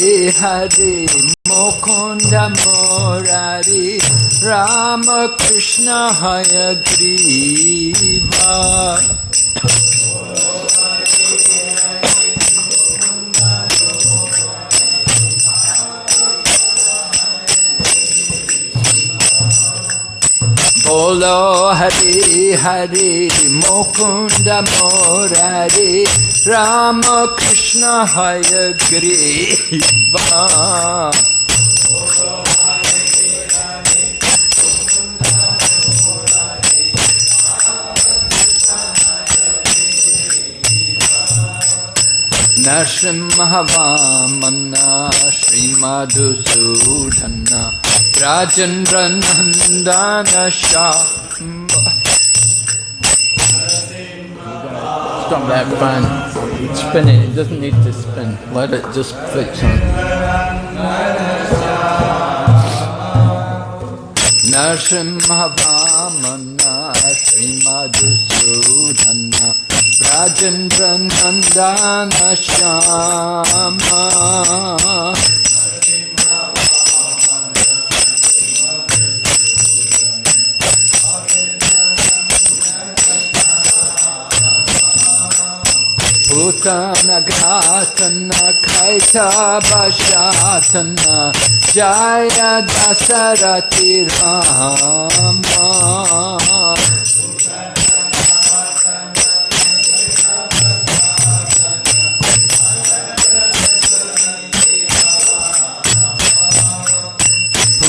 Hare Mukunda Murari Rama Krishna Hayagriva Bolo Hari Hari Mukunda Murari Rama Krishna Hayagriva Nrsimhavamana Sri Madhusudana Rajendra Nandana Stop that fan. It's spinning. It doesn't need to spin. Let it just fix on. Nrsimhavamana Sri Madhusudana Rajendra Nandana Shama भूतनघासन्नखैठभशासन्न जय दशरथि Ram.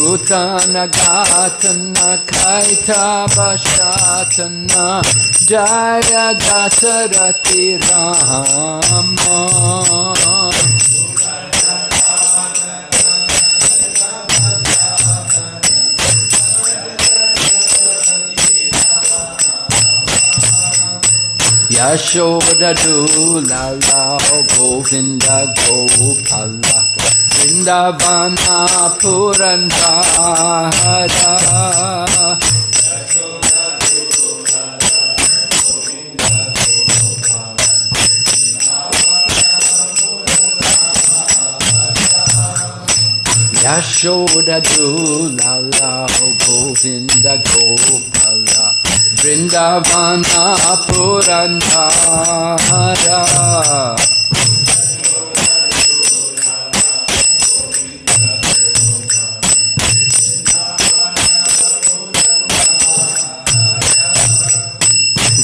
Bhutana Ghatana Kaita Bashatana Jaya Dasarati Rama Yashoda Dula Govinda Gopala Vrindavana Purandara Yashoda Dula Govinda Gopala Vrindavana Purandara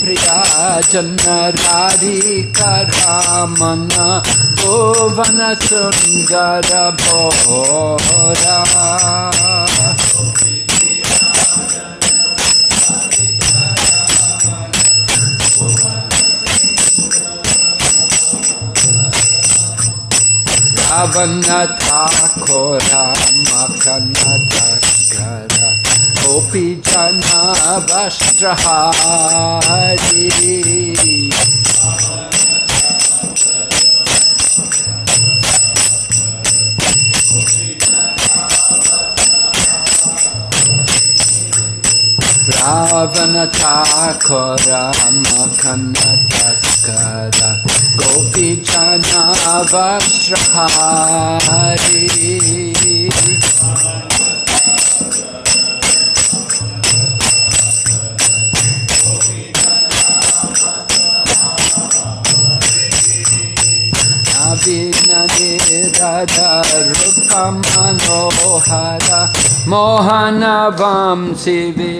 प्रियाजन Radhika Raman Goan सुंदर भोरा। रावण था खो राम कन था कोऽपि जना वश्रहारि रावणथाखोरामखन्दतस्कर कोऽपि जना वश्रहारि Jana Vastrahari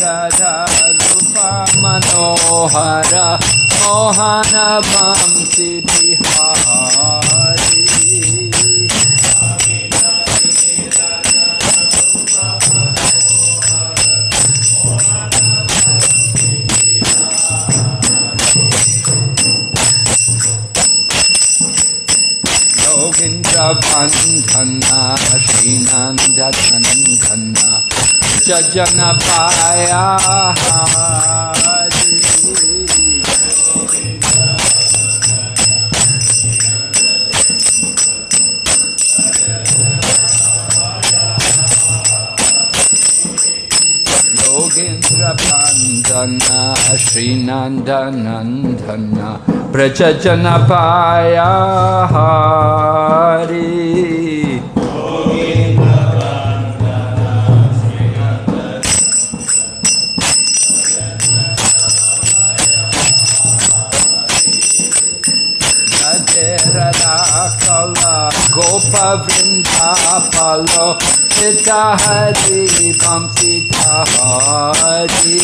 Avinanirada Rupamanohara Mohana Vamsi Vihari प्रबन्धना Shrinandanandan च जनपाया Bandana Srinandanandana Prajajanapaya Hari. Radha Gopa Sita Hari बम सीता हरि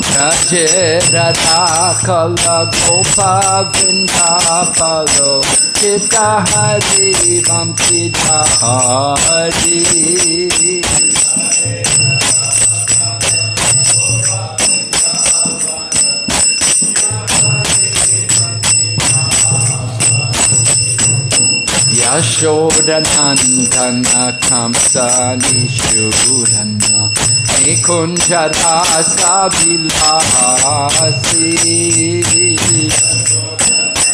ब्रज रथा कल गोपा बिंदा पलो सीता हरि बम Sita Hari Nishudana Nikunjara Sabilasi Yashodanandana Kamsa Nishudana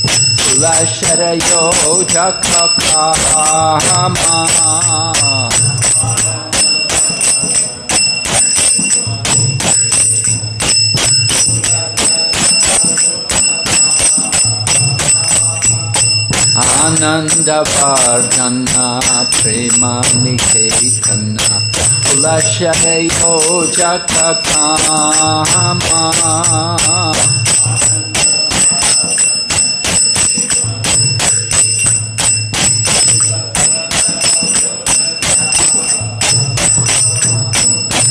Ulaşere yocak kakama Ananda Vardana Prema Niketana Ulaşere yocak kakama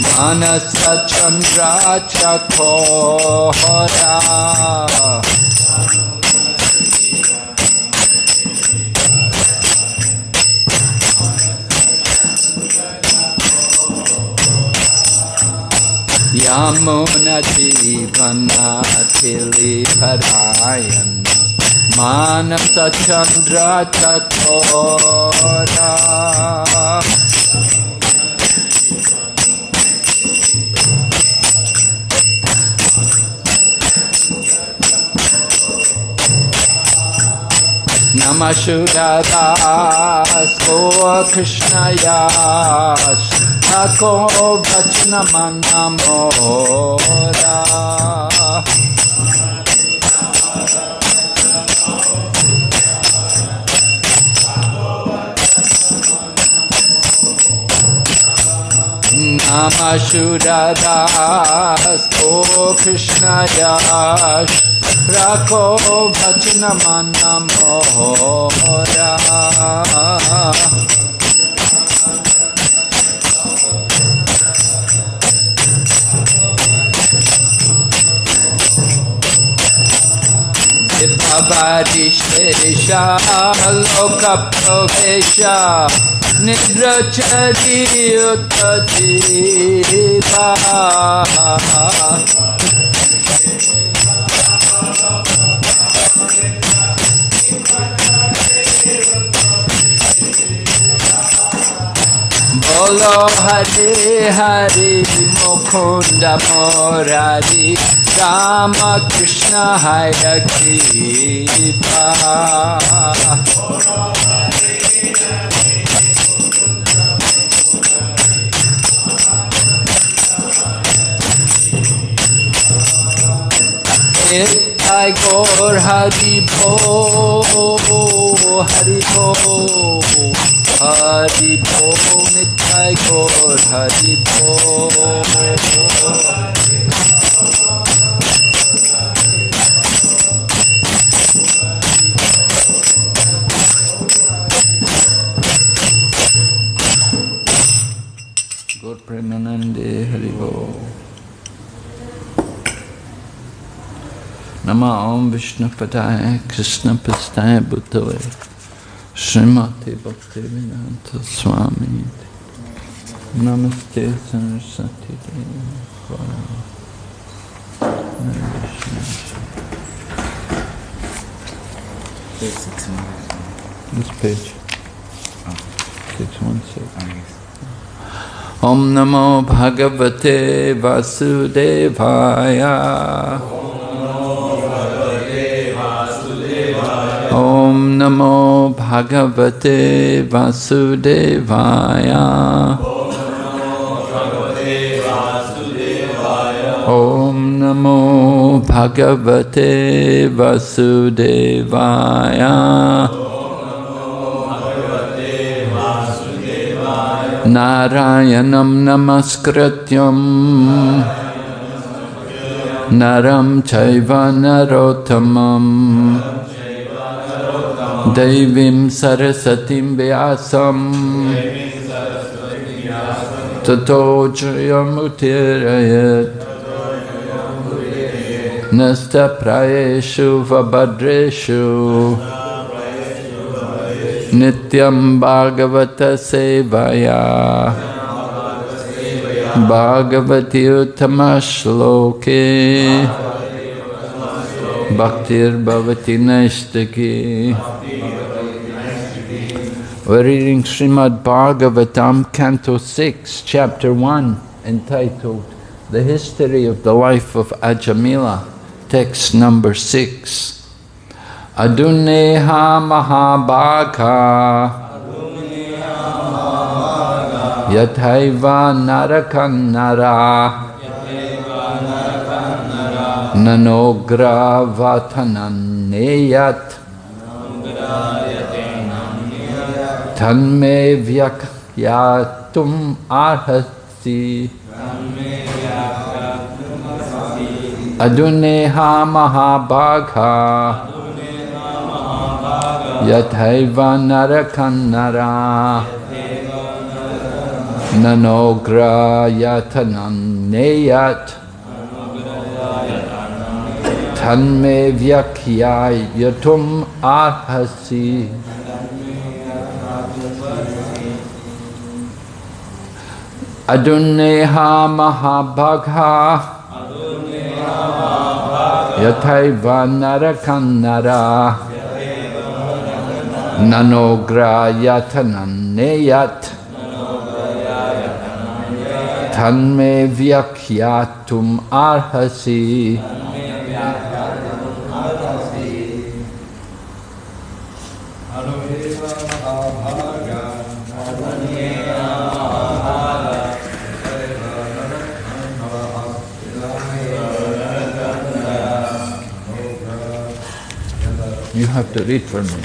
Manasa Chandra Chakora Yamuna Jivana नमशुरदास्को को कृष्णया को भजनम नमोदा नमशुरदास ओ कृष्णयाश रखो भजन मन मोरा बारिश लोक प्रवेश। Go Krishna Yash Rako Vachna Manamora Vibhavarishesha Loka Pravesha Nidrachari Utajiva Bolo Hare Hare Mukunda Murari Rama Krishna Hare Kripa Nitai Gaur Hari Nama Om Vishnu Padaya Krishna Pastaya Bhutave Srimati Bhakti Vedanta Swami Namaste Saraswati Devi This page. Six one six. Om Namo Bhagavate Vasudevaya. Om Namo Bhagavate Vasudevaya. Om Namo Bhagavate Vasudevaya. Narayanam Namaskrityam Naram Chaiva Narotamam दैवीं सरस्वतीं व्यासं ततो जयमुत्तीरयत् नस्तप्रायेषु वभद्रेषु। नित्यं भागवतसेवया। भागवति उत्तमश्लोके। Bhaktir Bhavati Naistaki. We're reading Srimad Bhagavatam, Canto 6, Chapter 1, entitled The History of the Life of Ajamila, text number 6. Aduneha Mahabhaga. Yathaiva Narakanara Nanogravatanemyat Tanme vyakyatum arhati Aduneha mahabhagha Yathaiva narakannara Nanogra yatanam neyat तन्मे व्यख्यायितुम् अर्हसि अदुन्नेहा महाभगा। यथैव नरकन्नरा। ननोग्रायथनन्नेयत् तन्मे व्यख्यातुम् अर्हसि You have to read for me.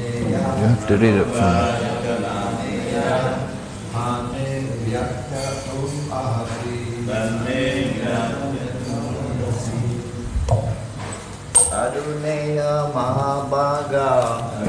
You have to read it for me. Aruneya Mahabhaga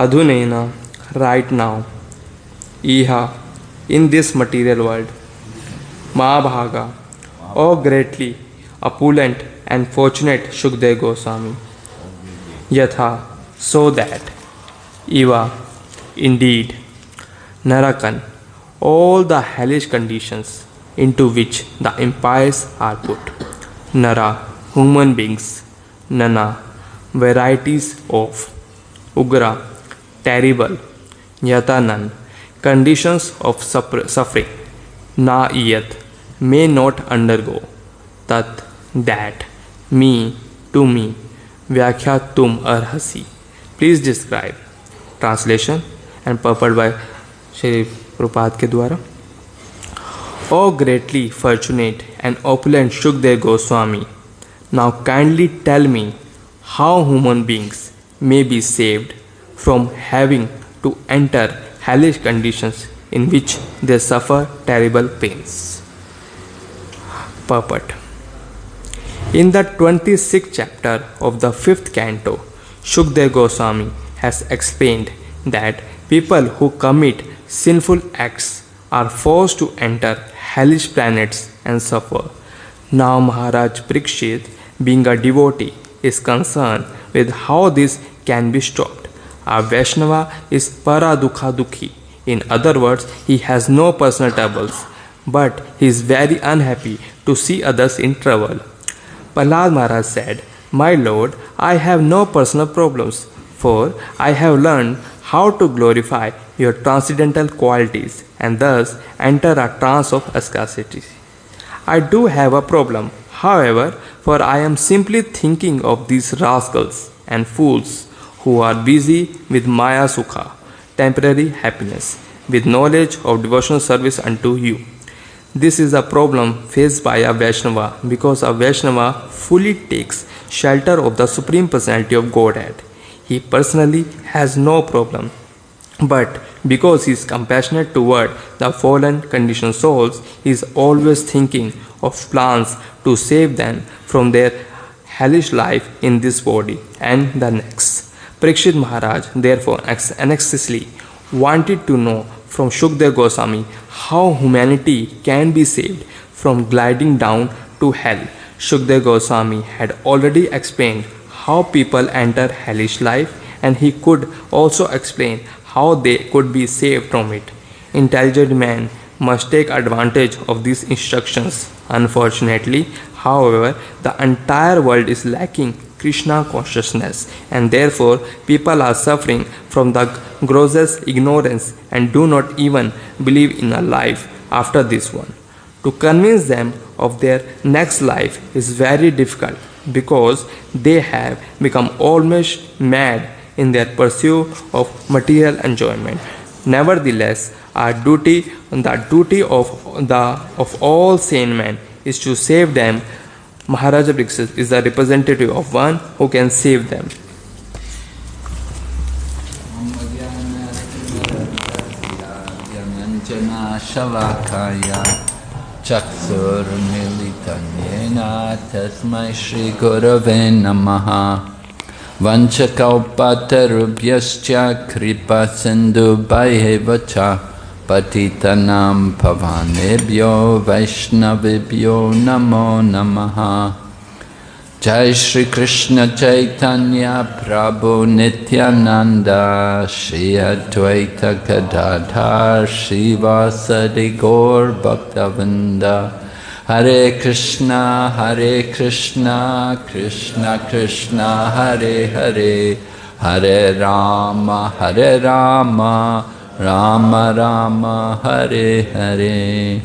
अधुन right now इह in this material world Mahabhaga O greatly opulent and fortunate Sukhdev Goswami. यथा सो दैट इवा indeed नरकन all the hellish conditions in which the empires are put नरा human beings नना varieties of उग्रा terrible, yatanan, conditions of suffering, na yat, may not undergo, tat, that, me, to me, Vyakya Tum Arhasi. Please describe. Translation and purport by Shri Prabhupada ke dwara. Oh, greatly fortunate and opulent Shukdev Goswami. Now kindly tell me how human beings may be saved from having to enter hellish conditions in which they suffer terrible pains. Purport In the 26th chapter of the 5th canto, Shukdev Goswami has explained that people who commit sinful acts are forced to enter hellish planets and suffer. Now Maharaj Parikshit, being a devotee, is concerned with how this can be stopped. A Vaishnava is para dukha dukhi. In other words, he has no personal troubles, but he is very unhappy to see others in trouble. Prahlad Maharaj said, My Lord, I have no personal problems, for I have learned how to glorify your transcendental qualities and thus enter a trance of scarcity. I do have a problem, however, for I am simply thinking of these rascals and fools who are busy with Maya Sukha, temporary happiness, with knowledge of devotional service unto you. This is a problem faced by a Vaishnava because a Vaishnava fully takes shelter of the Supreme Personality of Godhead. He personally has no problem. But because he is compassionate toward the fallen conditioned souls, he is always thinking of plans to save them from their hellish life in this body and the next. Parikshit Maharaj therefore anxiously wanted to know from Shukdev Goswami how humanity can be saved from gliding down to hell. Shukdev Goswami had already explained how people enter hellish life and he could also explain how they could be saved from it. Intelligent man must take advantage of these instructions. Unfortunately, however, the entire world is lacking Krishna consciousness and therefore people are suffering from the grossest ignorance and do not even believe in a life after this one. To convince them of their next life is very difficult because they have become almost mad in their pursuit of material enjoyment. Nevertheless, our duty, the duty of the of all sane men, is to save them. Maharaja Parikshit is the representative of one who can save them. Shalakaya Chaksurmilitanyena Tasmai Shri Namo namaha Jai Shri Krishna Chaitanya Prabhu Nityananda Shri Advaita Gadadhar Shivasadi Gaur Bhaktavinda Hare Krishna Hare Krishna Krishna Krishna Hare Hare Hare Rama Hare Rama Rama Rama Hare Hare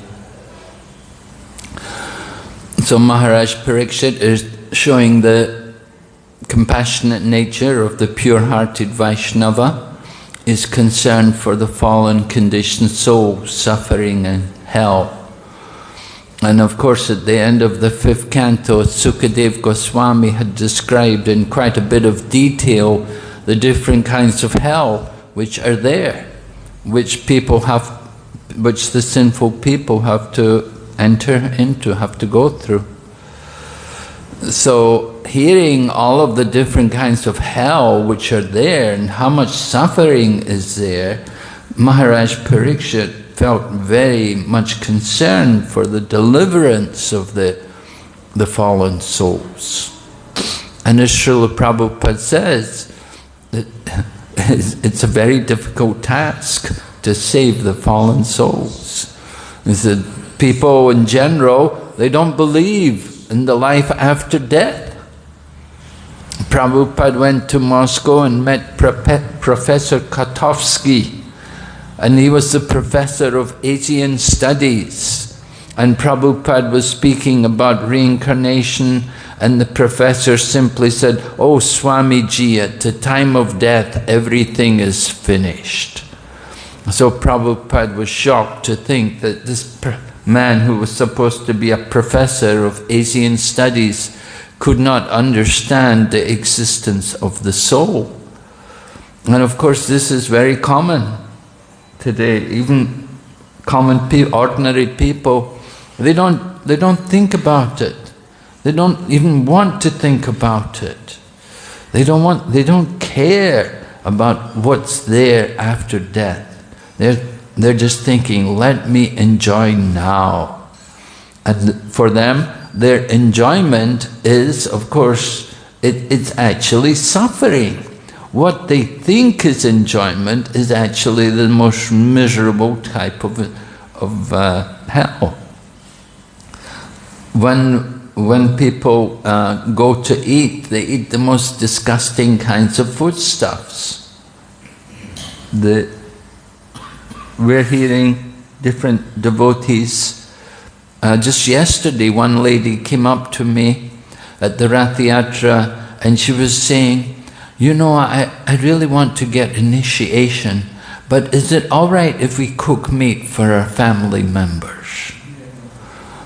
So Maharaj Parikshit is showing the compassionate nature of the pure-hearted Vaishnava, is concerned for the fallen conditioned soul suffering in hell. And of course at the end of the fifth canto, Sukadev Goswami had described in quite a bit of detail the different kinds of hell which are there, which people have, which the sinful people have to enter into, have to go through. So hearing all of the different kinds of hell which are there and how much suffering is there, Maharaj Parikshit felt very much concerned for the deliverance of the, the fallen souls. And as Srila Prabhupada says, that it's a very difficult task to save the fallen souls. He people in general, they don't believe in the life after death. Prabhupada went to Moscow and met Professor Kotovsky, and he was the professor of Asian studies. And Prabhupada was speaking about reincarnation, and the professor simply said, Oh, Swamiji, at the time of death, everything is finished. So Prabhupada was shocked to think that this man who was supposed to be a professor of Asian studies could not understand the existence of the soul. And of course this is very common today. Even common, pe ordinary people, they don't, they don't think about it. They don't even want to think about it. They don't want, they don't care about what's there after death. They're they're just thinking, let me enjoy now. And for them, their enjoyment is, of course, it, it's actually suffering. What they think is enjoyment is actually the most miserable type of, of uh, hell. When, when people uh, go to eat, they eat the most disgusting kinds of foodstuffs. The, we're hearing different devotees. Uh, just yesterday, one lady came up to me at the Rath Yatra and she was saying, you know, I, I really want to get initiation, but is it all right if we cook meat for our family members?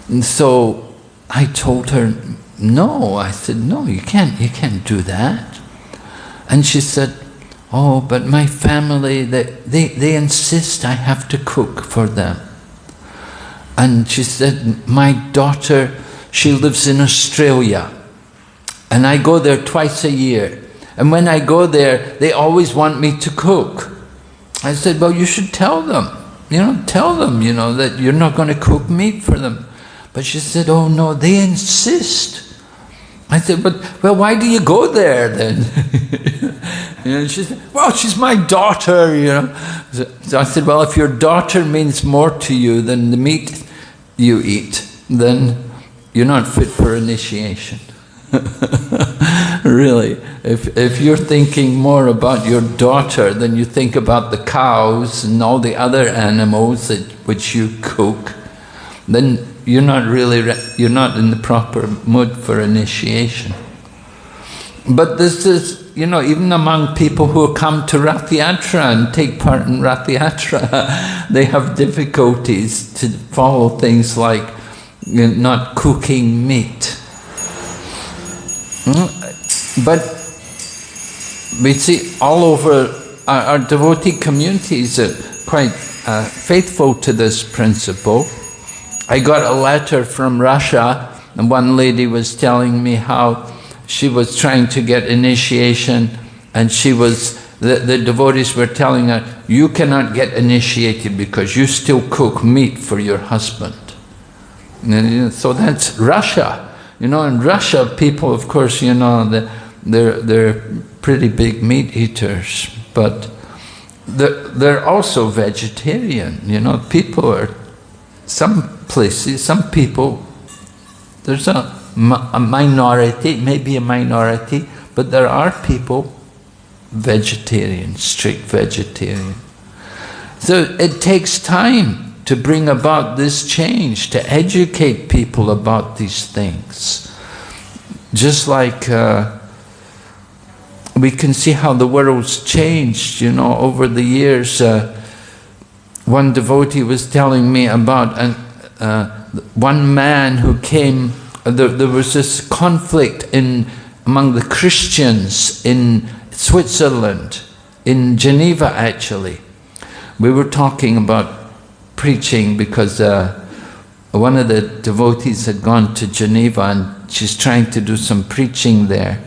And so I told her, no. I said, no, you can't, you can't do that. And she said, Oh, but my family, they, they, they insist I have to cook for them. And she said, my daughter, she lives in Australia. And I go there twice a year. And when I go there, they always want me to cook. I said, well, you should tell them. You know, tell them, you know, that you're not going to cook meat for them. But she said, oh no, they insist. I said, but, well, why do you go there then? know, she said, well, she's my daughter, you know. So I said, well, if your daughter means more to you than the meat you eat, then you're not fit for initiation. really, if, if you're thinking more about your daughter than you think about the cows and all the other animals that, which you cook, then you're not really, you're not in the proper mood for initiation. But this is, you know, even among people who come to Rath Yatra and take part in Rath Yatra, they have difficulties to follow things like you know, not cooking meat. Hmm? But we see all over our, our devotee communities are quite uh, faithful to this principle. I got a letter from Russia and one lady was telling me how she was trying to get initiation and she was, the, the devotees were telling her, you cannot get initiated because you still cook meat for your husband. And so that's Russia. You know, in Russia, people, of course, you know, they're, they're pretty big meat eaters, but they're, they're also vegetarian. You know, people are, some places, some people, there's a, a minority, maybe a minority, but there are people vegetarian, strict vegetarian. So it takes time to bring about this change, to educate people about these things. Just like uh, we can see how the world's changed, you know, over the years. Uh, one devotee was telling me about an, uh, one man who came, uh, there, there was this conflict in among the Christians in Switzerland, in Geneva actually. We were talking about preaching because uh, one of the devotees had gone to Geneva and she's trying to do some preaching there.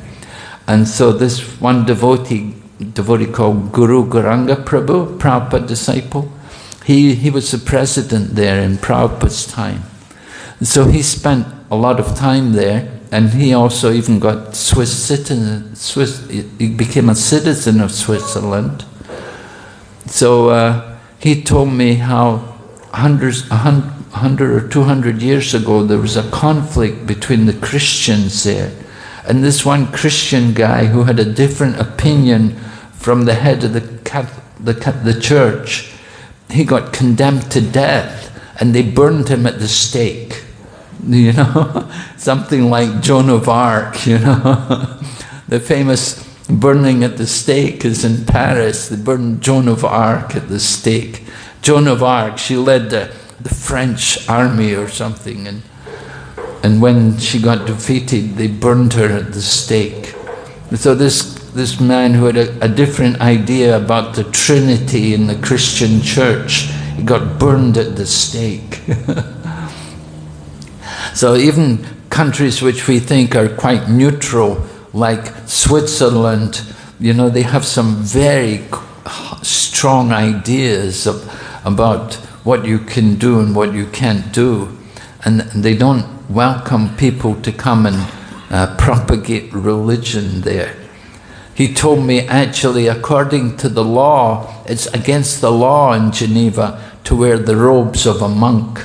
And so this one devotee, devotee called Guru Gauranga Prabhu, Prabhupada disciple, he, he was the president there in Prabhupada's time. So he spent a lot of time there and he also even got Swiss citizen, Swiss, he became a citizen of Switzerland. So uh, he told me how hundreds, a hundred or two hundred years ago, there was a conflict between the Christians there. And this one Christian guy who had a different opinion from the head of the, the, the church, he got condemned to death and they burned him at the stake. You know, something like Joan of Arc, you know. the famous burning at the stake is in Paris. They burned Joan of Arc at the stake. Joan of Arc, she led the, the French army or something, and, and when she got defeated, they burned her at the stake. So this, this man who had a, a different idea about the Trinity in the Christian church, he got burned at the stake. so even countries which we think are quite neutral, like Switzerland, you know, they have some very strong ideas of about what you can do and what you can't do. And they don't welcome people to come and uh, propagate religion there. He told me actually, according to the law, it's against the law in Geneva to wear the robes of a monk.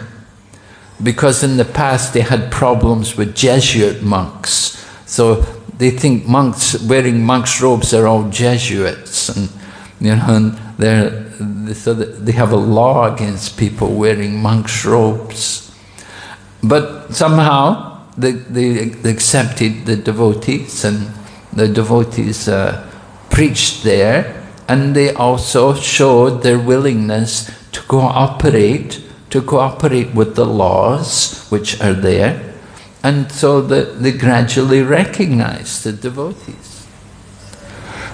Because in the past they had problems with Jesuit monks. So they think monks wearing monks' robes are all Jesuits. And, you know, and they're so they have a law against people wearing monks' robes. But somehow they, they accepted the devotees and the devotees uh, preached there and they also showed their willingness to cooperate, to cooperate with the laws which are there. And so the, they gradually recognized the devotees.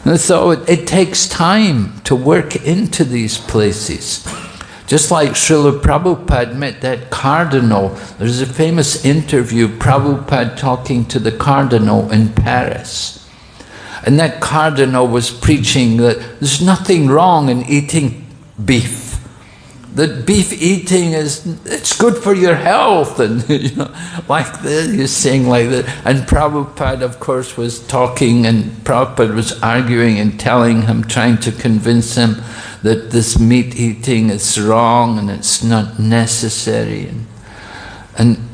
And so it, it takes time to work into these places. Just like Srila Prabhupada met that cardinal, there's a famous interview, Prabhupada talking to the cardinal in Paris. And that cardinal was preaching that there's nothing wrong in eating beef. That beef eating is it's good for your health and you know like this you're saying like that. And Prabhupada of course was talking and Prabhupada was arguing and telling him trying to convince him that this meat eating is wrong and it's not necessary. And, and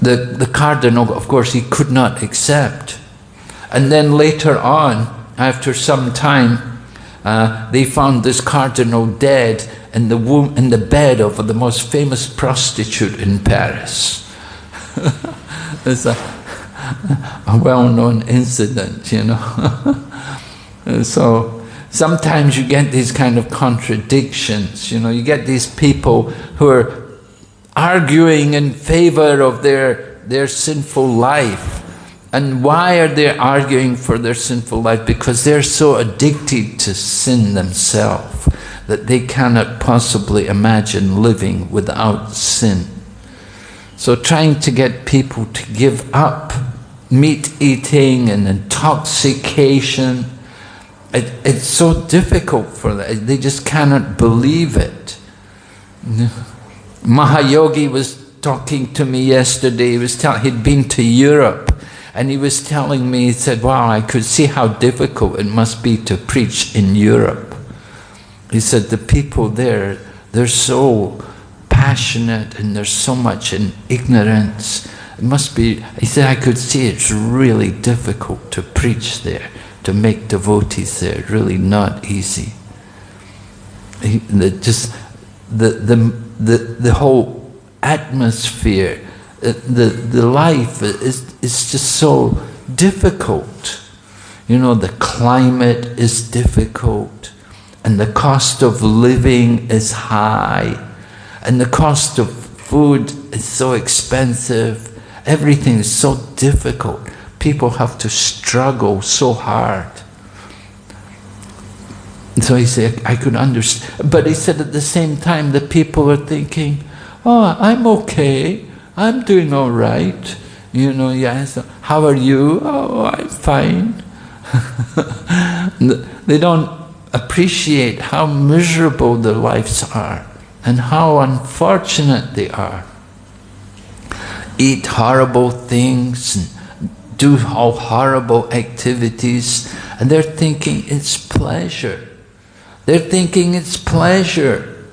the the cardinal of course he could not accept and then later on after some time uh, they found this cardinal dead in the womb, in the bed of the most famous prostitute in Paris. it's a, a well-known incident, you know. so sometimes you get these kind of contradictions, you know. You get these people who are arguing in favor of their their sinful life and why are they arguing for their sinful life? Because they're so addicted to sin themselves that they cannot possibly imagine living without sin. So trying to get people to give up meat eating and intoxication. It, it's so difficult for them. They just cannot believe it. Mahayogi was talking to me yesterday. He was telling he'd been to Europe, and he was telling me. He said, "Wow, I could see how difficult it must be to preach in Europe." He said the people there, they're so passionate and there's so much in ignorance. It must be. He said, "I could see it's really difficult to preach there, to make devotees there. Really not easy." He, the, just the the the the whole atmosphere, the, the life is, is just so difficult. You know, the climate is difficult, and the cost of living is high, and the cost of food is so expensive. Everything is so difficult. People have to struggle so hard. And so he said, I could understand. But he said at the same time, the people are thinking, oh, I'm okay, I'm doing all right. You know, yes, how are you? Oh, I'm fine. they don't appreciate how miserable their lives are and how unfortunate they are. Eat horrible things and do all horrible activities, and they're thinking it's pleasure. They're thinking it's pleasure.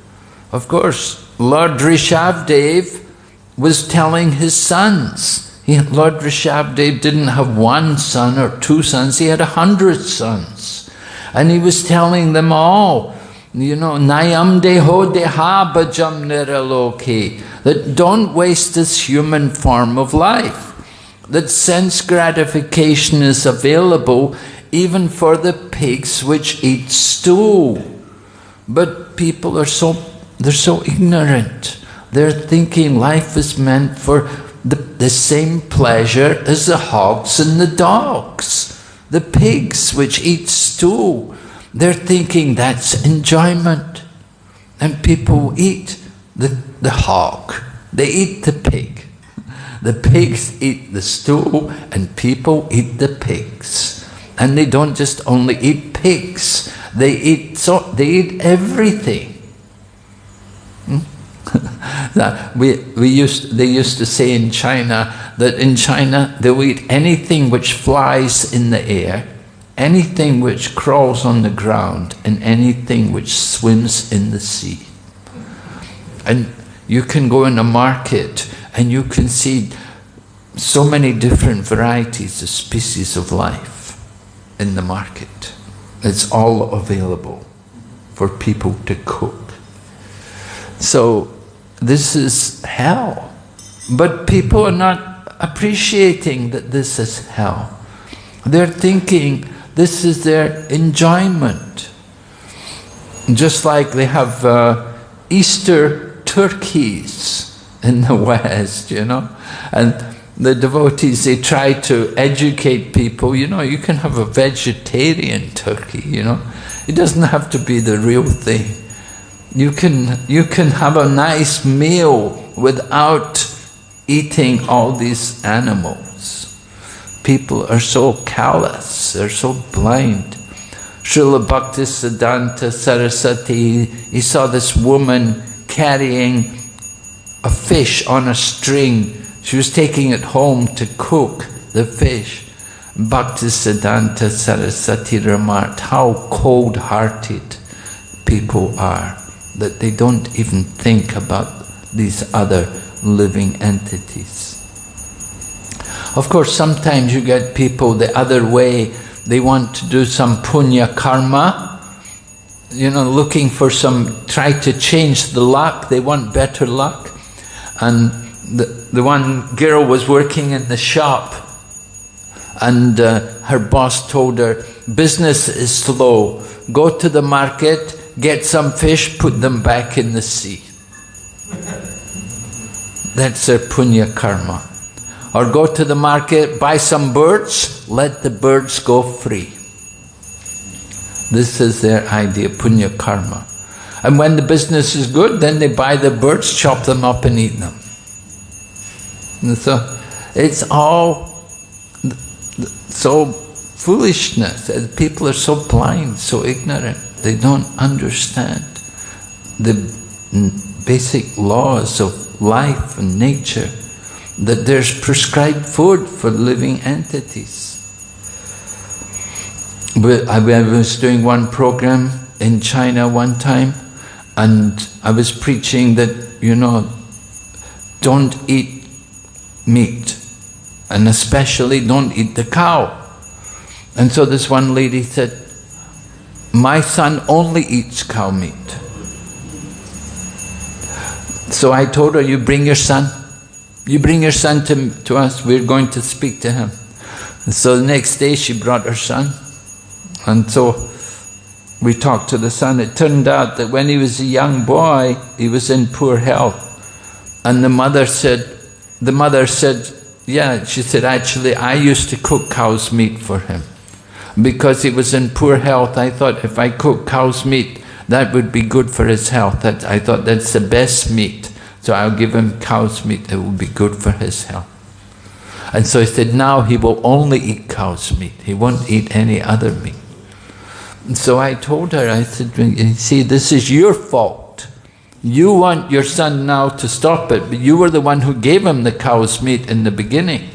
Of course, Lord Rishabdev was telling his sons. He, Lord Rishabdev didn't have one son or two sons, he had a hundred sons. And he was telling them all, you know, Nayam deho deha bhajam niraloke, that don't waste this human form of life. That sense gratification is available even for the pigs which eat stool. But people are so they're so ignorant. They're thinking life is meant for the, the same pleasure as the hogs and the dogs, the pigs which eat stool. They're thinking that's enjoyment. And people eat the, the hog, they eat the pig. The pigs eat the stool, and people eat the pigs. And they don't just only eat pigs, they eat, so, they eat everything we, we used, they used to say in China that in China they'll eat anything which flies in the air, anything which crawls on the ground, and anything which swims in the sea. And you can go in a market and you can see so many different varieties of species of life in the market. It's all available for people to cook. So this is hell. But people are not appreciating that this is hell. They're thinking this is their enjoyment. Just like they have uh, Easter turkeys in the West, you know, and the devotees, they try to educate people, you know, you can have a vegetarian turkey, you know, it doesn't have to be the real thing. You can, you can have a nice meal without eating all these animals. People are so callous, they're so blind. Srila Bhaktisiddhanta Saraswati, he saw this woman carrying a fish on a string. She was taking it home to cook the fish. Bhaktisiddhanta Saraswati remarked how cold-hearted people are that they don't even think about these other living entities. Of course, sometimes you get people the other way, they want to do some punya karma, you know, looking for some, try to change the luck, they want better luck. And the, the one girl was working in the shop and uh, her boss told her, business is slow, go to the market, get some fish, put them back in the sea. That's their punya karma. Or go to the market, buy some birds, let the birds go free. This is their idea, punya karma. And when the business is good, then they buy the birds, chop them up and eat them. And so it's all so foolishness. People are so blind, so ignorant. They don't understand the basic laws of life and nature, that there's prescribed food for living entities. But I was doing one program in China one time, and I was preaching that, you know, don't eat meat, and especially don't eat the cow. And so this one lady said, My son only eats cow meat. So I told her, You bring your son. You bring your son to, to us, we're going to speak to him. And so the next day she brought her son. And so we talked to the son. It turned out that when he was a young boy, he was in poor health. And the mother said, the mother said, yeah, she said, actually, I used to cook cow's meat for him. Because he was in poor health, I thought if I cook cow's meat, that would be good for his health. That, I thought that's the best meat. So I'll give him cow's meat, it will be good for his health. And so he said, now he will only eat cow's meat. He won't eat any other meat. And so I told her, I said, see, this is your fault. You want your son now to stop it, but you were the one who gave him the cow's meat in the beginning.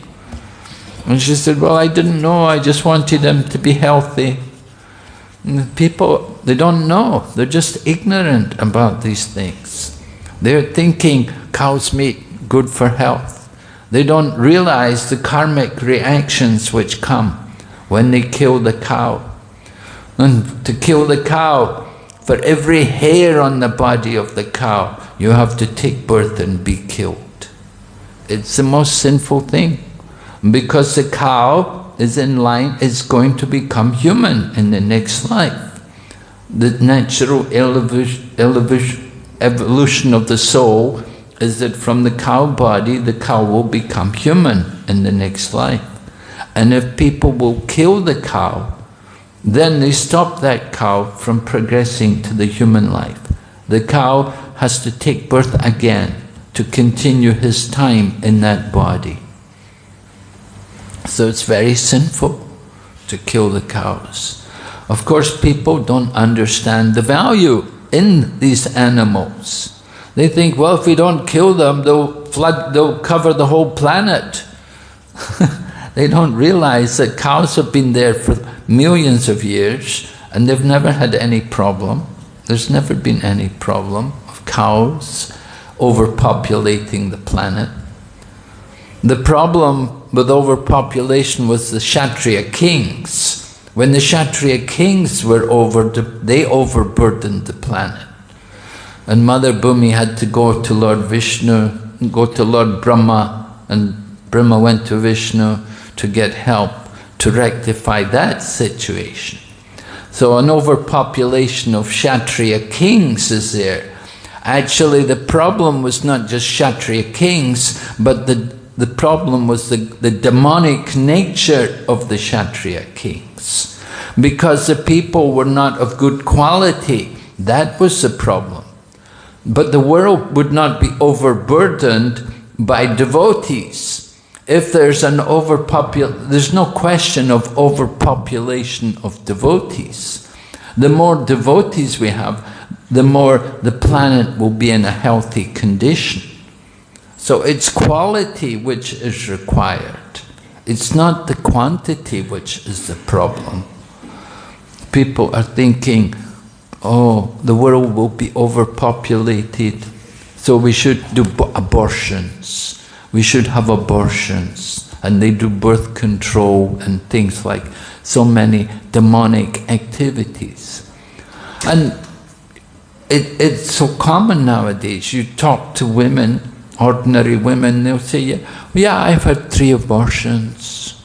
And she said, well, I didn't know, I just wanted them to be healthy. And people, they don't know, they're just ignorant about these things. They're thinking cow's meat, good for health. They don't realize the karmic reactions which come when they kill the cow. And to kill the cow, for every hair on the body of the cow, you have to take birth and be killed. It's the most sinful thing. Because the cow is in line, is going to become human in the next life. The natural evolution of the soul is that from the cow body, the cow will become human in the next life. And if people will kill the cow, then they stop that cow from progressing to the human life. The cow has to take birth again to continue his time in that body. So it's very sinful to kill the cows. Of course, people don't understand the value in these animals. They think, well, if we don't kill them, they'll flood, they'll cover the whole planet. they don't realize that cows have been there for millions of years and they've never had any problem. There's never been any problem of cows overpopulating the planet. The problem with overpopulation was the Kshatriya kings. When the Kshatriya kings were over, they overburdened the planet. And Mother Bhumi had to go to Lord Vishnu, go to Lord Brahma, and Brahma went to Vishnu to get help to rectify that situation. So an overpopulation of Kshatriya kings is there. Actually, the problem was not just Kshatriya kings, but the, the problem was the, the demonic nature of the Kshatriya kings. Because the people were not of good quality, that was the problem. But the world would not be overburdened by devotees. If there's an overpopulation, there's no question of overpopulation of devotees. The more devotees we have, the more the planet will be in a healthy condition. So it's quality which is required. It's not the quantity which is the problem. People are thinking, oh, the world will be overpopulated, so we should do abortions. We should have abortions. And they do birth control and things like so many demonic activities. And it, it's so common nowadays. You talk to women, ordinary women, they'll say, yeah, I've had three abortions.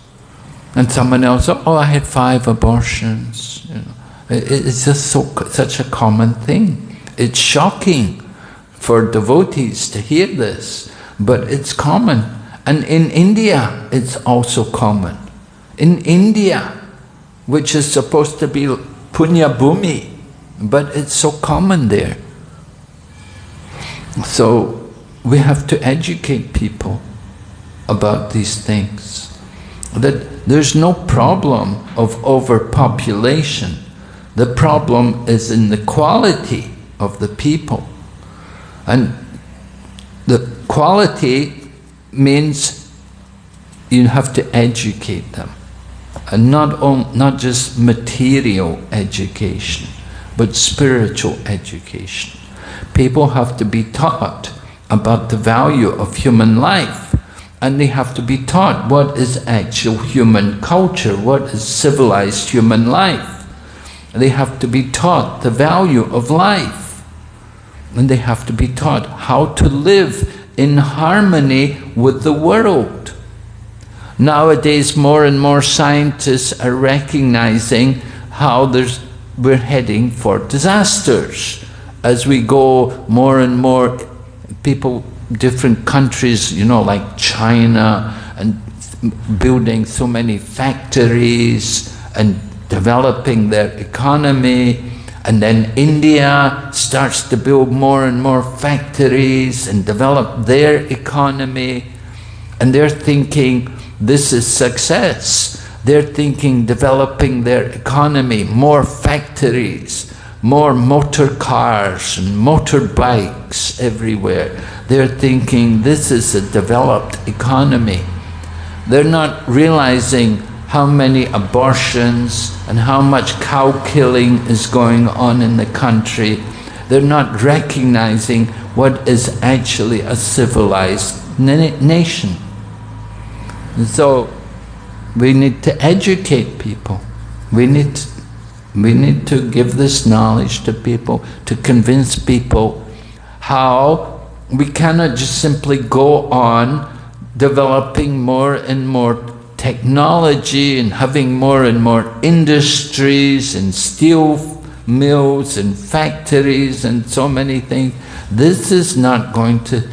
And someone else, oh, I had five abortions. You know, it's just so such a common thing. It's shocking for devotees to hear this, but it's common. And in India, it's also common. In India, which is supposed to be Punya Bhumi, but it's so common there. So we have to educate people about these things. that there's no problem of overpopulation. The problem is in the quality of the people. And the quality means you have to educate them. And not, on, not just material education, but spiritual education. People have to be taught about the value of human life and they have to be taught what is actual human culture, what is civilized human life. They have to be taught the value of life. And they have to be taught how to live in harmony with the world. Nowadays, more and more scientists are recognizing how there's, we're heading for disasters. As we go more and more, people different countries, you know, like China, and building so many factories and developing their economy. And then India starts to build more and more factories and develop their economy. And they're thinking this is success. They're thinking developing their economy, more factories, more motor cars and motorbikes everywhere. They're thinking this is a developed economy. They're not realizing how many abortions and how much cow killing is going on in the country. They're not recognizing what is actually a civilized nation. And so we need to educate people. We need, we need to give this knowledge to people, to convince people how we cannot just simply go on developing more and more technology and having more and more industries and steel mills and factories and so many things. This is not going to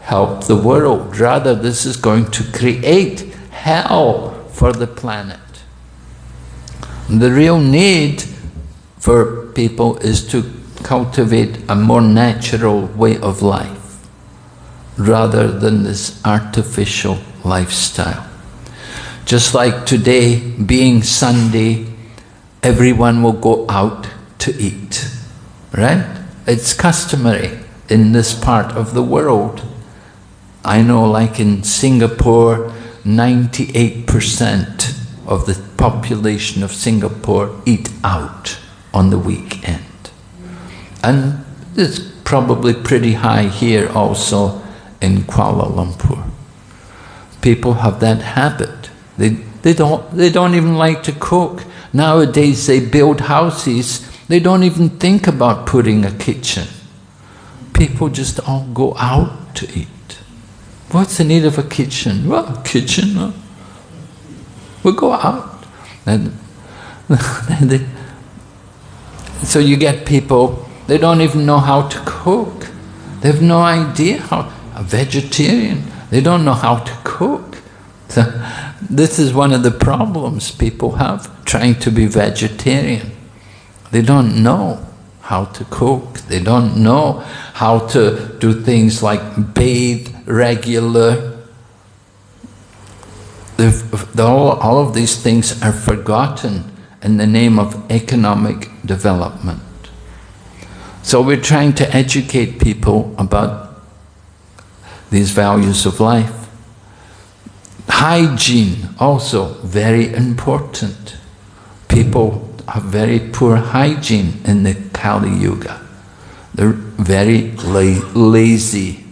help the world. Rather, this is going to create hell for the planet. The real need for people is to cultivate a more natural way of life rather than this artificial lifestyle. Just like today, being Sunday, everyone will go out to eat, right? It's customary in this part of the world. I know like in Singapore, 98% of the population of Singapore eat out on the weekend. And it's probably pretty high here also in Kuala Lumpur. People have that habit. They, they, don't, they don't even like to cook. Nowadays they build houses, they don't even think about putting a kitchen. People just all go out to eat. What's the need of a kitchen? Well, kitchen, huh? We go out. And so you get people, they don't even know how to cook. They have no idea how, a vegetarian. They don't know how to cook. So this is one of the problems people have, trying to be vegetarian. They don't know how to cook. They don't know how to do things like bathe regular. All, all of these things are forgotten in the name of economic development. So we're trying to educate people about these values of life. Hygiene, also very important. People have very poor hygiene in the Kali Yuga. They're very la lazy.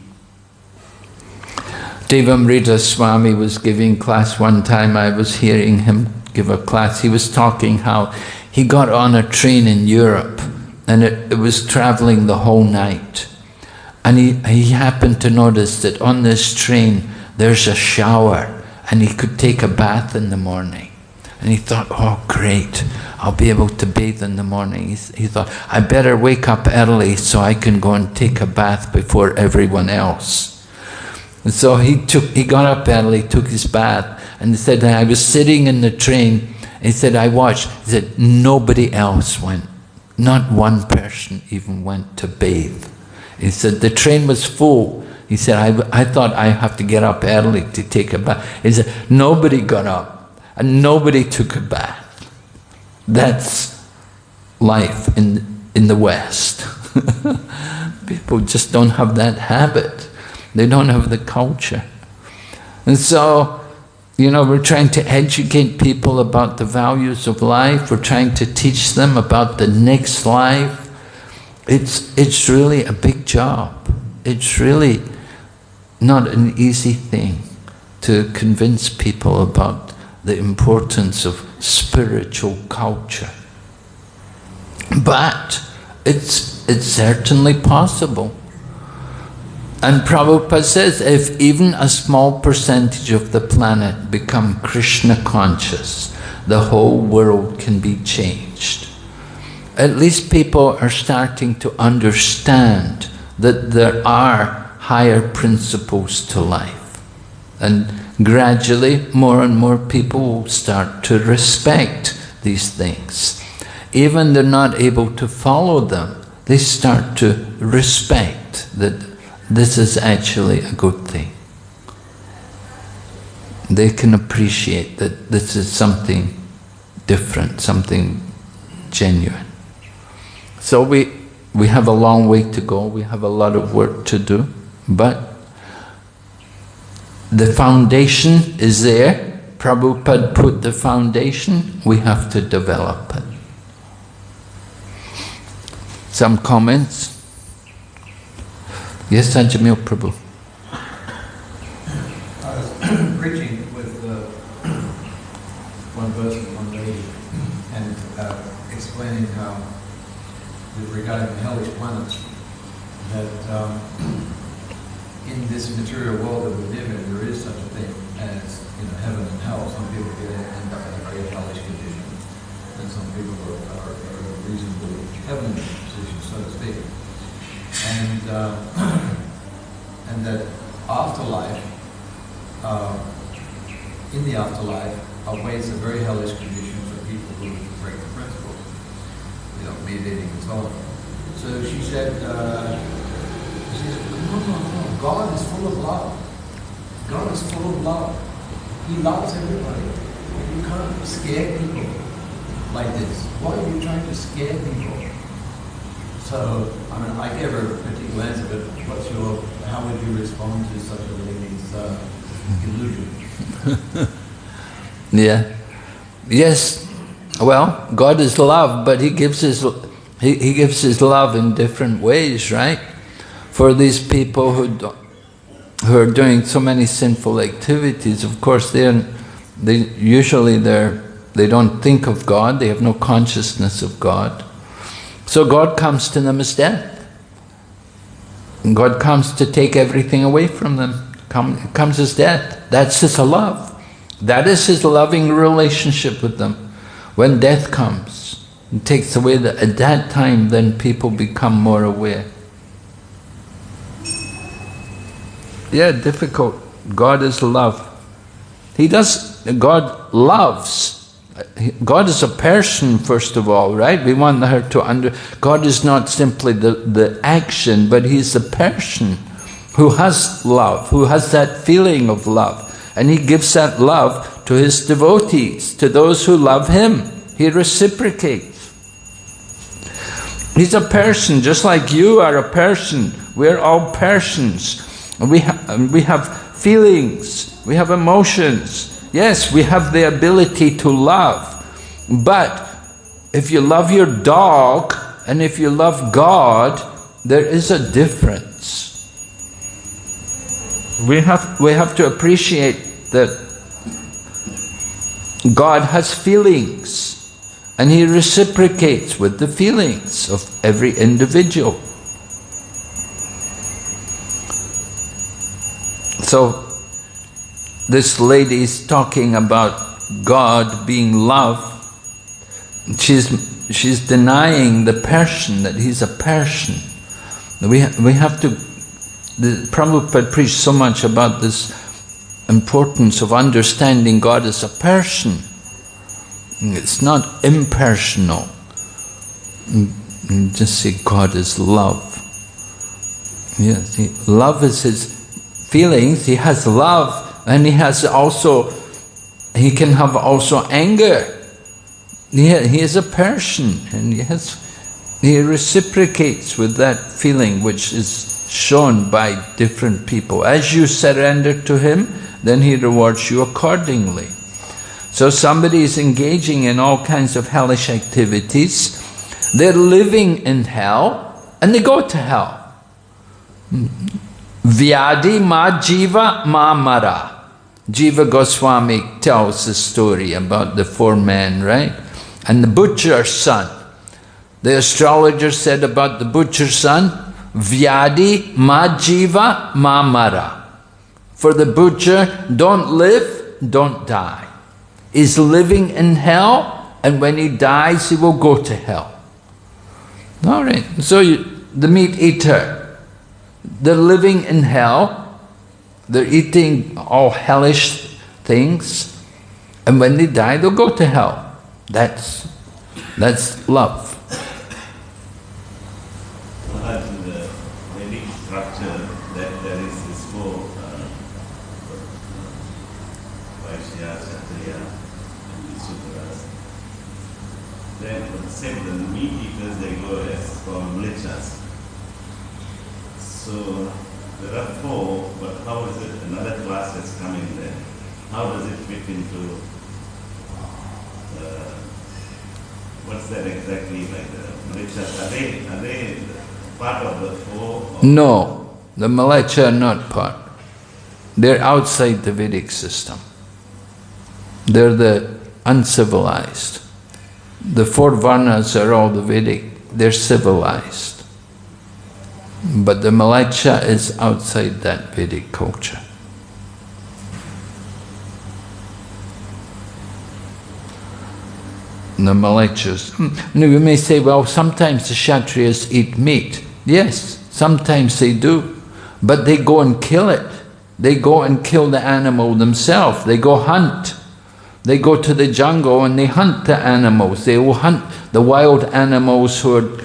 Devamrita Swami was giving class one time, I was hearing him give a class, he was talking how he got on a train in Europe and it, it was traveling the whole night. And he, he happened to notice that on this train there's a shower and he could take a bath in the morning. And he thought, oh great, I'll be able to bathe in the morning. He, he thought, I better wake up early so I can go and take a bath before everyone else. And so he took, he got up early, took his bath, and he said, I was sitting in the train, he said, I watched, he said, nobody else went. Not one person even went to bathe. He said, the train was full. He said, I, I thought I have to get up early to take a bath. He said, nobody got up. and nobody took a bath. That's life in, in the West. People just don't have that habit. They don't have the culture. And so, you know, we're trying to educate people about the values of life. We're trying to teach them about the next life. It's, it's really a big job. It's really not an easy thing to convince people about the importance of spiritual culture. But it's, it's certainly possible. And Prabhupada says if even a small percentage of the planet become Krishna conscious, the whole world can be changed. At least people are starting to understand that there are higher principles to life. And gradually, more and more people will start to respect these things. Even they're not able to follow them, they start to respect that this is actually a good thing. They can appreciate that this is something different, something genuine. So we, we have a long way to go, we have a lot of work to do, but the foundation is there. Prabhupada put the foundation, we have to develop it. Some comments? Yes, Ajamil Prabhu. I was preaching with uh, one person, one lady, and uh, explaining how, regarding the hellish planets, that um, in this material world that we live in, there is such a thing as heaven and hell. Some people get end up in a very hellish condition, and some people are, are, are reasonably heavenly position, so to speak. And uh, and that afterlife, uh, in the afterlife, awaits a very hellish condition for people who break the principles, you know, meditating and so on. So she said, uh, she said, no, no, no, God is full of love. God is full of love. He loves everybody. You can't scare people like this. Why are you trying to scare people? So, I mean, I gave her a critical answer, but what's your, how would you respond to such a lady's uh, illusion? Yeah. Yes. Well, God is love, but He gives His He, he gives His love in different ways, right? For these people who do, who are doing so many sinful activities, of course, they're they usually they're they don't think of God. They have no consciousness of God. So God comes to them as death. God comes to take everything away from them. Come, comes as death. That's His love. That is His loving relationship with them. When death comes and takes away, the, at that time then people become more aware. Yeah, difficult. God is love. He does, God loves God is a person, first of all, right? We want her to under. God is not simply the, the action, but He's a person who has love, who has that feeling of love. And He gives that love to His devotees, to those who love Him. He reciprocates. He's a person, just like you are a person. We're all persons. We, ha we have feelings, we have emotions, Yes, we have the ability to love, but if you love your dog and if you love God, there is a difference. We have, we have to appreciate that God has feelings and He reciprocates with the feelings of every individual. So this lady is talking about God being love, she's, she's denying the person, that he's a person. We, we have to, the Prabhupada preached so much about this importance of understanding God as a person. It's not impersonal. Just say God is love. Yes, love is his feelings, he has love and he has also he can have also anger. He, he is a person and he, has, he reciprocates with that feeling which is shown by different people. As you surrender to him, then he rewards you accordingly. So somebody is engaging in all kinds of hellish activities, they're living in hell and they go to hell. Hmm. Vyadi ma jiva ma mara. Jiva Goswami tells the story about the four men, right? And the butcher's son. The astrologer said about the butcher's son, Vyadi ma jiva ma mara. For the butcher, don't live, don't die. He's living in hell, and when he dies, he will go to hell. All right, so you, the meat eater, they're living in hell, they're eating all hellish things, and when they die, they'll go to hell. That's, that's love. Maharaj, in the Vedic structure, that there is this four uh, Vaishya, Kshatriya, and Sudras. Then for the same, the meat eaters, they go as called mlechas. So there are four, but how is it, another class has come in there. How does it fit into, uh, what's that exactly like the? Are they, are they part of the four? No, the Mlecha are not part. They're outside the Vedic system. They're the uncivilized. The four Varnas are all the Vedic, they're civilized. But the Mlecha is outside that Vedic culture. The Mlechas. Hmm, now you may say, well, sometimes the Kshatriyas eat meat. Yes, sometimes they do. But they go and kill it. They go and kill the animal themselves. They go hunt. They go to the jungle and they hunt the animals. They will hunt the wild animals who are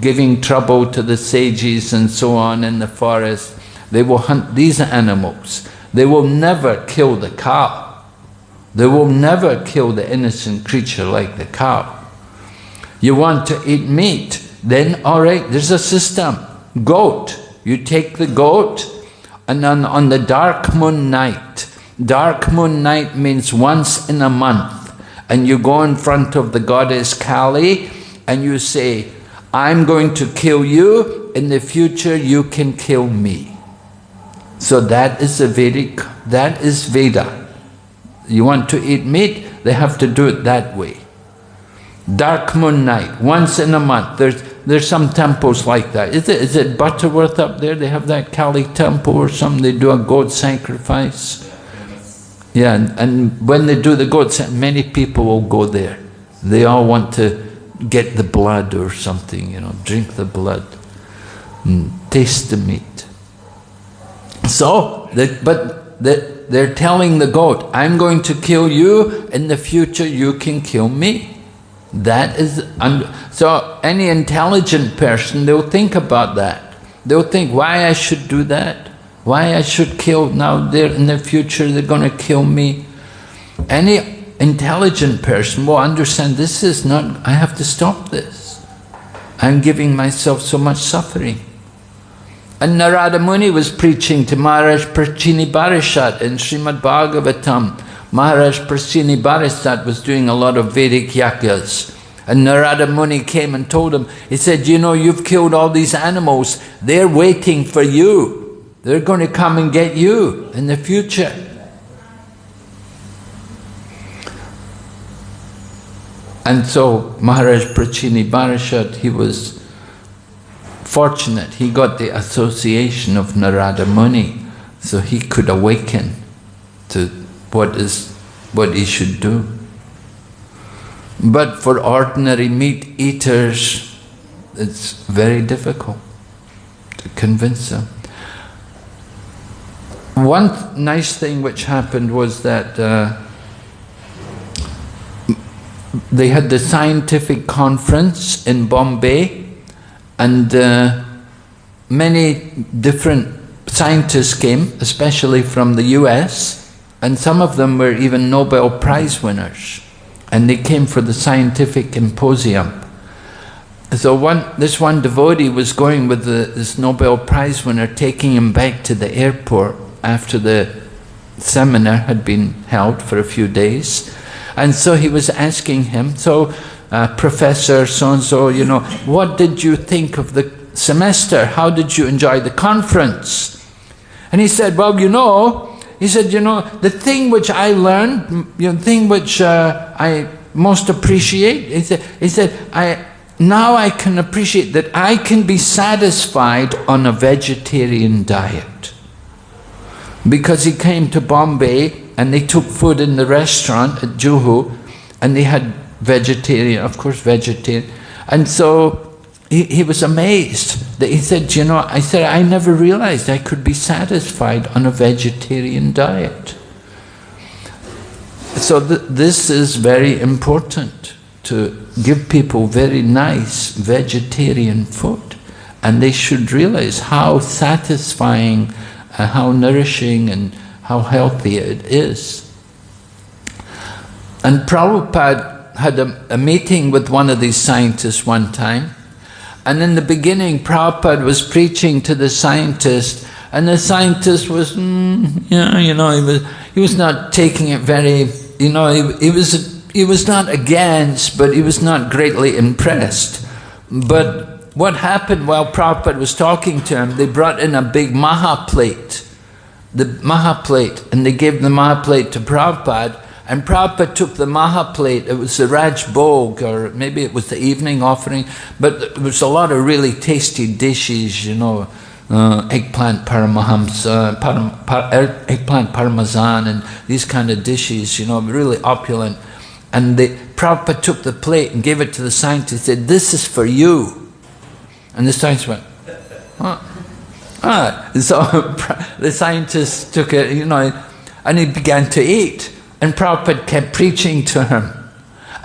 giving trouble to the sages and so on in the forest. They will hunt these animals. They will never kill the cow. They will never kill the innocent creature like the cow. You want to eat meat, then all right, there's a system. Goat. You take the goat and on, on the dark moon night, dark moon night means once in a month, and you go in front of the goddess Kali and you say, I'm going to kill you, in the future you can kill me. So that is the Vedic, that is Veda. You want to eat meat, they have to do it that way. Dark moon night, once in a month. There's, there's some temples like that. Is it, is it Butterworth up there? They have that Kali temple or something. They do a goat sacrifice. Yeah, and, and when they do the goat sacrifice, many people will go there. They all want to get the blood or something, you know, drink the blood, and taste the meat. So, the, but the, they're telling the goat, I'm going to kill you, in the future you can kill me. That is, so any intelligent person, they'll think about that. They'll think, why I should do that? Why I should kill, now they're, in the future they're going to kill me. Any intelligent person will understand this is not, I have to stop this. I'm giving myself so much suffering. And Narada Muni was preaching to Maharaj Prachini Barishat in Srimad Bhagavatam. Maharaj Prachini Barishat was doing a lot of Vedic yagyas. And Narada Muni came and told him, he said, you know, you've killed all these animals. They're waiting for you. They're going to come and get you in the future. And so Maharaj Prachini Barishad, he was fortunate, he got the association of Narada Muni, so he could awaken to what is what he should do. But for ordinary meat eaters, it's very difficult to convince them. One nice thing which happened was that uh, they had the scientific conference in Bombay and uh, many different scientists came, especially from the US, And some of them were even Nobel Prize winners. And they came for the scientific symposium. So one, this one devotee was going with the, this Nobel Prize winner, taking him back to the airport after the seminar had been held for a few days. And so he was asking him, so uh, Professor so-and-so, you know, what did you think of the semester? How did you enjoy the conference? And he said, well, you know, he said, you know, the thing which I learned, you know, the thing which uh, I most appreciate, he said, he said, I, now I can appreciate that I can be satisfied on a vegetarian diet. Because he came to Bombay and they took food in the restaurant at Juhu and they had vegetarian, of course vegetarian. And so he, he was amazed that he said, you know, I said, I never realized I could be satisfied on a vegetarian diet. So th this is very important to give people very nice vegetarian food and they should realize how satisfying, uh, how nourishing and how healthy it is. And Prabhupada had a, a meeting with one of these scientists one time and in the beginning Prabhupada was preaching to the scientist and the scientist was, mm, yeah, you know, he was, he was not taking it very, you know, he, he was he was not against, but he was not greatly impressed. But what happened while Prabhupada was talking to him, they brought in a big Maha plate, the Maha plate, and they gave the Maha plate to Prabhupada, and Prabhupada took the Maha plate, it was the Raj Bhog, or maybe it was the evening offering, but it was a lot of really tasty dishes, you know, uh, eggplant paramahamsa, param, par, er, eggplant parmesan, and these kind of dishes, you know, really opulent. And the Prabhupada took the plate and gave it to the scientist, said, this is for you. And the scientist went, huh? Ah, so the scientist took it, you know, and he began to eat. And Prabhupada kept preaching to him.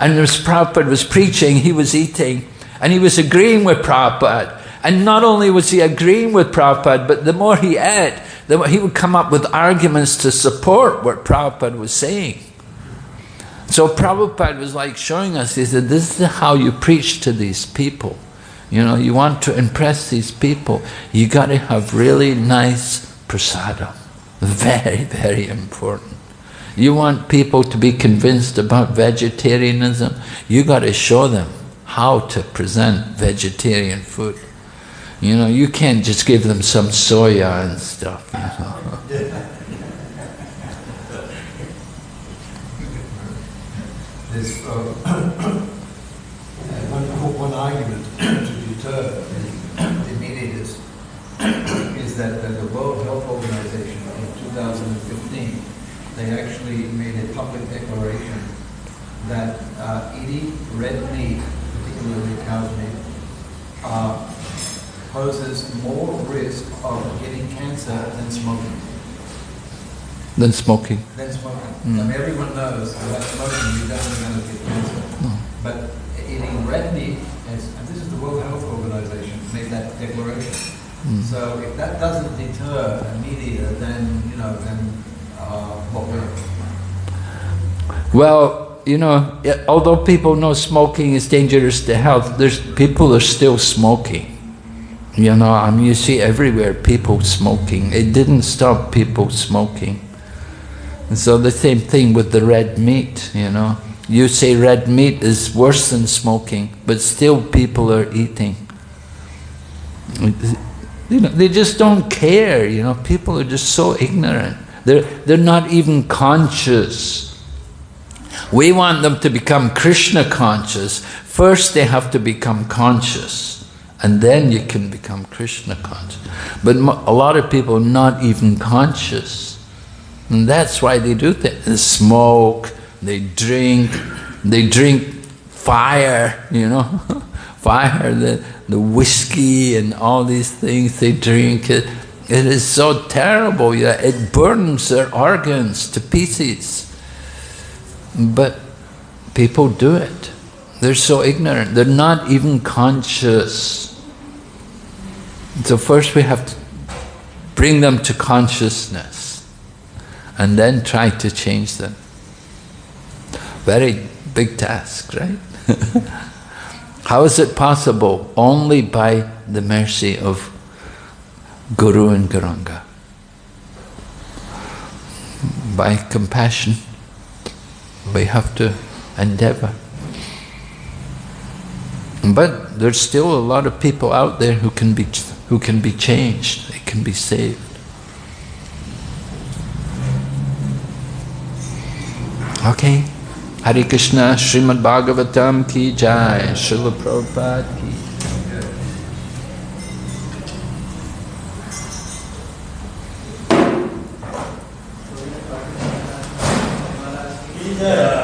And as Prabhupada was preaching, he was eating. And he was agreeing with Prabhupada. And not only was he agreeing with Prabhupada, but the more he ate, the more he would come up with arguments to support what Prabhupada was saying. So Prabhupada was like showing us, he said, this is how you preach to these people. You know, you want to impress these people, you got to have really nice prasadam. Very, very important. You want people to be convinced about vegetarianism, you got to show them how to present vegetarian food. You know, you can't just give them some soya and stuff. You know? There's uh, one, one argument to deter the mediators is that, that the World Health Organization in 2015, they actually made a public declaration that uh, eating red meat, particularly cow's meat, uh, poses more risk of getting cancer than smoking than smoking. Than smoking. Mm. I mean, everyone knows that smoking you're definitely going to get cancer. Mm. But eating red meat, is, and this is the World Health Organization made that declaration. Mm. So if that doesn't deter a meat eater, then you know, then uh, what will? Well, you know, although people know smoking is dangerous to health, there's people are still smoking. You know, I mean, you see everywhere people smoking. It didn't stop people smoking. And so the same thing with the red meat, you know. You say red meat is worse than smoking, but still people are eating. You know, they just don't care, you know. People are just so ignorant. They're, they're not even conscious. We want them to become Krishna conscious. First they have to become conscious. And then you can become Krishna conscious. But a lot of people are not even conscious. And that's why they do things. They smoke, they drink, they drink fire, you know, fire, the, the whiskey and all these things they drink. It, it is so terrible, yeah, it burns their organs to pieces. But people do it. They're so ignorant, they're not even conscious. So first we have to bring them to consciousness. and then try to change them. Very big task, right? How is it possible? Only by the mercy of Guru and Gauranga. By compassion, we have to endeavor. But there's still a lot of people out there who can be who can be changed, they can be saved. Okay. Hari Krishna, Srimad Bhagavatam ki jai, Srila Prabhupada ki. Jai.